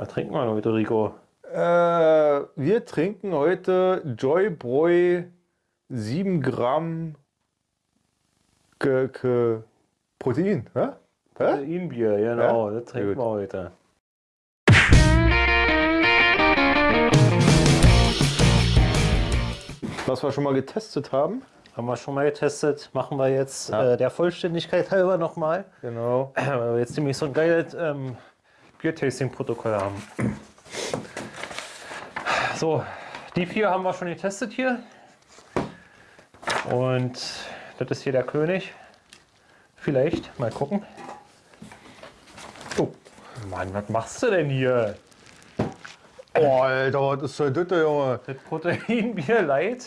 Was trinken wir heute, Rico? Äh, wir trinken heute Joybräu 7 Gramm Ge Ge Protein. Hä? Proteinbier, genau, Ja? das trinken wir heute. Was wir schon mal getestet haben. Haben wir schon mal getestet, machen wir jetzt Ja. äh, der Vollständigkeit halber nochmal, Genau. weil wir jetzt nämlich so ein geiles ähm, Bier-Tasting-Protokoll haben. So, die vier haben wir schon getestet hier. Und das ist hier der König. Vielleicht, mal gucken. Oh, Mann, was machst du denn hier? Oh, Alter, was ist denn das, Junge? Das Proteinbier Light.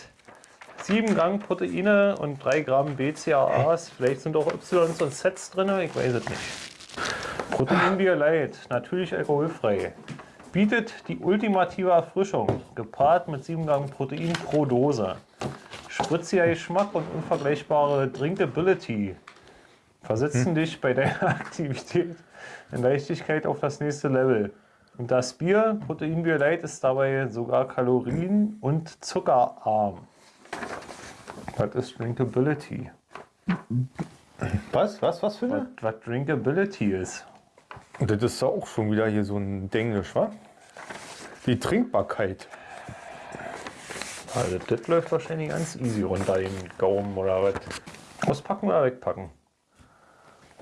7 Gramm Proteine und 3 Gramm BCAAs. Vielleicht sind auch Ys und Sets drin, ich weiß es nicht. Proteinbier Light, natürlich alkoholfrei. Bietet die ultimative Erfrischung, gepaart mit 7 Gramm Protein pro Dose. Spritziger Geschmack und unvergleichbare Drinkability versetzen dich bei deiner Aktivität in Leichtigkeit auf das nächste Level. Und das Bier, Proteinbier Light, ist dabei sogar kalorien- und zuckerarm. Was ist Drinkability? Was? Was? Was für Was, eine? was Drinkability ist? Das ist auch schon wieder hier so ein Denglisch, wa? Die Trinkbarkeit. Also das läuft wahrscheinlich ganz easy runter den Gaumen oder was. Auspacken oder wegpacken?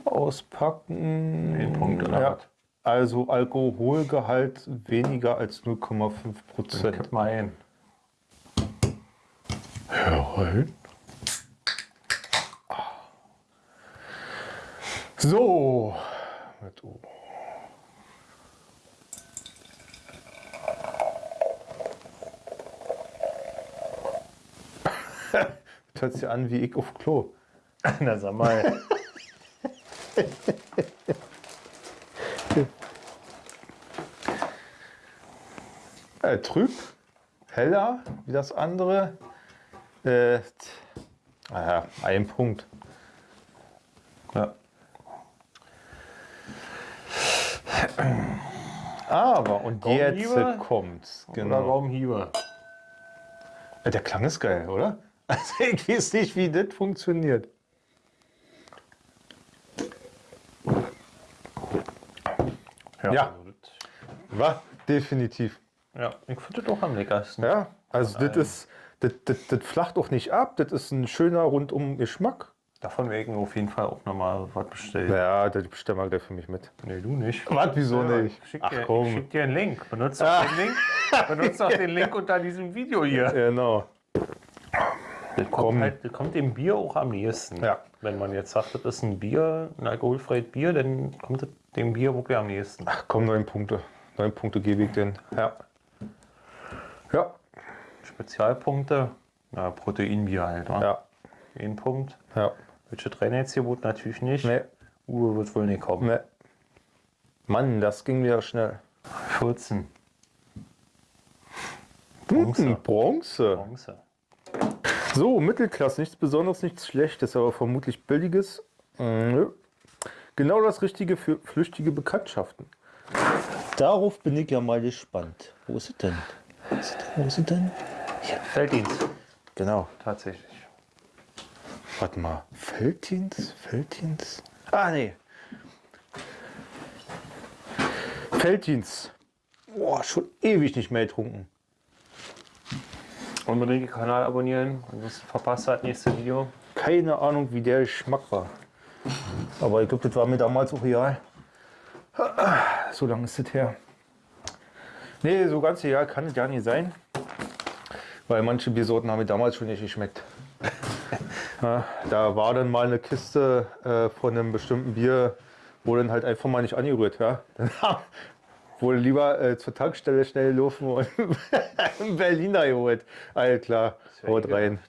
Auspacken. Den Punkt oder ja. Also Alkoholgehalt weniger als 0,5 Dann Prozent. kipp mal ein. Jawohl. So. Mit O. Das hört sich an wie ich auf Klo. Na sag mal. Äh, trüb, heller wie das andere. Äh, ah ein Punkt. Ja. Aber, und jetzt Gaumenhiebe? kommt's. Oder Genau. Gaumenhiebe. Äh, Der Klang ist geil, oder? Also ich weiß nicht, wie das funktioniert. Ja. das- War definitiv. Ja, ich finde das auch am leckersten. Ja, also das ist, das, das, das flacht auch nicht ab. Das ist ein schöner rundum Geschmack. Davon ich mir auf jeden Fall auch nochmal was bestellen. Ja, das bestellen wir gleich für mich mit. Nee, du nicht. Was, wieso Ja, nicht? Ich schick, Ach dir, ich komm. schick dir einen Link. Benutzt doch Ah. den Link. Benutzt doch den Link unter diesem Video hier. Genau. Das kommt, halt, das kommt dem Bier auch am nächsten. Ja. Wenn man jetzt sagt, das ist ein Bier, ein alkoholfreies Bier, dann kommt dem Bier wirklich am nächsten. Ach komm, neun Punkte. Neun Punkte gebe ich denn. Ja. Ja. Spezialpunkte, na, Proteinbier halt. wa? Ja. Ein Punkt. Ja. Welche Reinheitsgebot natürlich nicht. Nee. Uwe wird wohl nicht kommen. Nee. Mann, das ging wieder schnell. 14. Bronze. Hm, Bronze. Bronze. So, Mittelklasse, nichts Besonderes, nichts Schlechtes, aber vermutlich Billiges. Nö. Genau das Richtige für flüchtige Bekanntschaften. Darauf bin ich ja mal gespannt. Wo ist es denn? Wo ist es denn? Wo ist es denn? Felddienst. Genau. Tatsächlich. Warte mal. Felddienst? Felddienst? Ah, nee. Felddienst. Boah, schon ewig nicht mehr getrunken. Unbedingt den Kanal abonnieren, ansonsten verpasst das nächste Video. Keine Ahnung, wie der Geschmack war. Aber ich glaube, das war mir damals auch real. So lange ist das her. Nee, so ganz real kann es ja nicht sein. Weil manche Biersorten haben mir damals schon nicht geschmeckt. Ja, da war dann mal eine Kiste äh, von einem bestimmten Bier, wo dann halt einfach mal nicht angerührt. Ja? Dann wurde lieber äh, zur Tankstelle schnell laufen und einen Berliner geholt. All klar, haut rein.